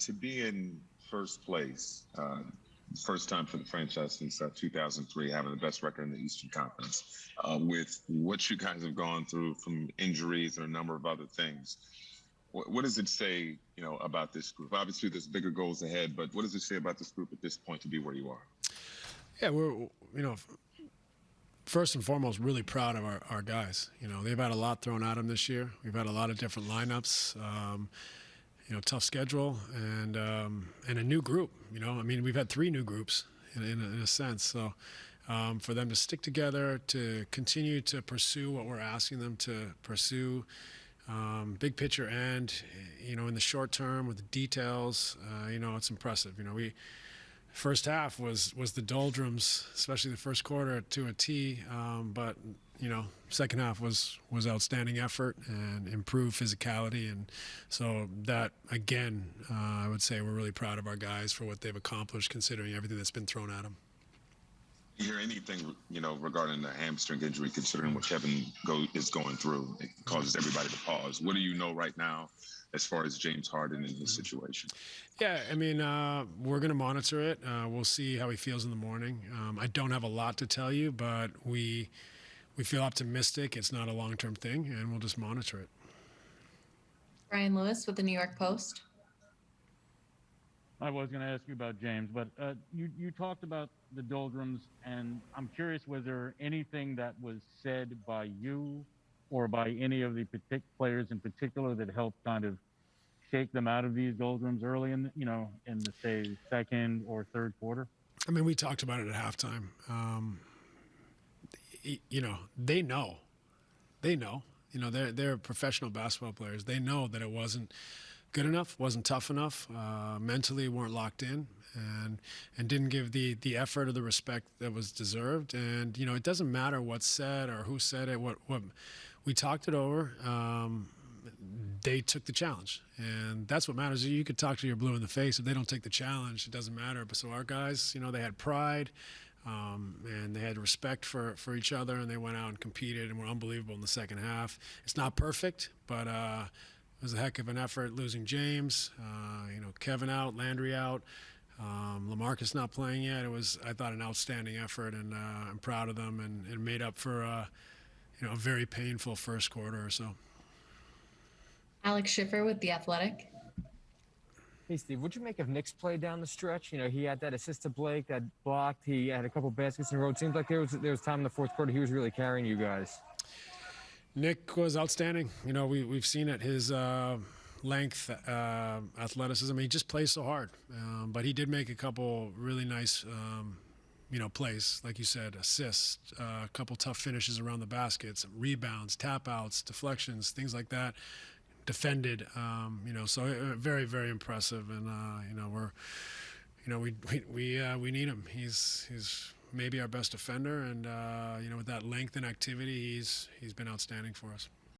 to be in first place, uh, first time for the franchise since uh, 2003, having the best record in the Eastern Conference, uh, with what you guys have gone through from injuries and a number of other things. What, what, does it say, you know, about this group? Obviously, there's bigger goals ahead, but what does it say about this group at this point to be where you are? Yeah, we're, you know, first and foremost, really proud of our, our guys. You know, they've had a lot thrown at them this year. We've had a lot of different lineups. Um, you know, tough schedule and um, and a new group. You know, I mean, we've had three new groups in, in, a, in a sense. So um, for them to stick together, to continue to pursue what we're asking them to pursue, um, big picture and you know in the short term with the details, uh, you know, it's impressive. You know, we first half was was the doldrums, especially the first quarter to a T. Um, but you know, second half was was outstanding effort and improved physicality, and so that again, uh, I would say we're really proud of our guys for what they've accomplished, considering everything that's been thrown at them. You hear anything, you know, regarding the hamstring injury, considering what Kevin go, is going through, it causes everybody to pause. What do you know right now as far as James Harden and his situation? Yeah, I mean, uh, we're going to monitor it. Uh, we'll see how he feels in the morning. Um, I don't have a lot to tell you, but we we feel optimistic. It's not a long term thing, and we'll just monitor it. Brian Lewis with the New York Post. I was going to ask you about James, but uh, you you talked about the doldrums, and I'm curious was there anything that was said by you or by any of the partic- players in particular that helped kind of shake them out of these doldrums early in you know in the say second or third quarter? I mean, we talked about it at halftime. Um, you know, they know, they know. You know, they're they're professional basketball players. They know that it wasn't good enough, wasn't tough enough, uh, mentally weren't locked in, and and didn't give the the effort or the respect that was deserved. And you know, it doesn't matter what's said or who said it. What what we talked it over. Um, they took the challenge, and that's what matters. You could talk to your blue in the face if they don't take the challenge. It doesn't matter. But so our guys, you know, they had pride. Um, and they had respect for, for each other, and they went out and competed and were unbelievable in the second half. It's not perfect, but uh, it was a heck of an effort losing James, uh, you know, Kevin out, Landry out, um, Lamarcus not playing yet. It was, I thought, an outstanding effort, and uh, I'm proud of them, and it made up for, uh, you know, a very painful first quarter or so. Alex Schiffer with The Athletic. Hey, Steve, what'd you make of Nic's play down the stretch? You know, he had that assist to Blake, that blocked. He had a couple baskets in a row. It seems like there was there was time in the fourth quarter he was really carrying you guys. Nic was outstanding. You know, we we've seen it. His uh, length, uh, athleticism. He just plays so hard. Um, but he did make a couple really nice, um, you know, plays. Like you said, assists, uh, a couple tough finishes around the baskets, rebounds, tap outs, deflections, things like that defended. Um, you know, so uh, very, very impressive. And uh, you know, we're, you know, we we we, uh, we need him. He's he's maybe our best defender, and uh, you know, with that length and activity, he's he's been outstanding for us.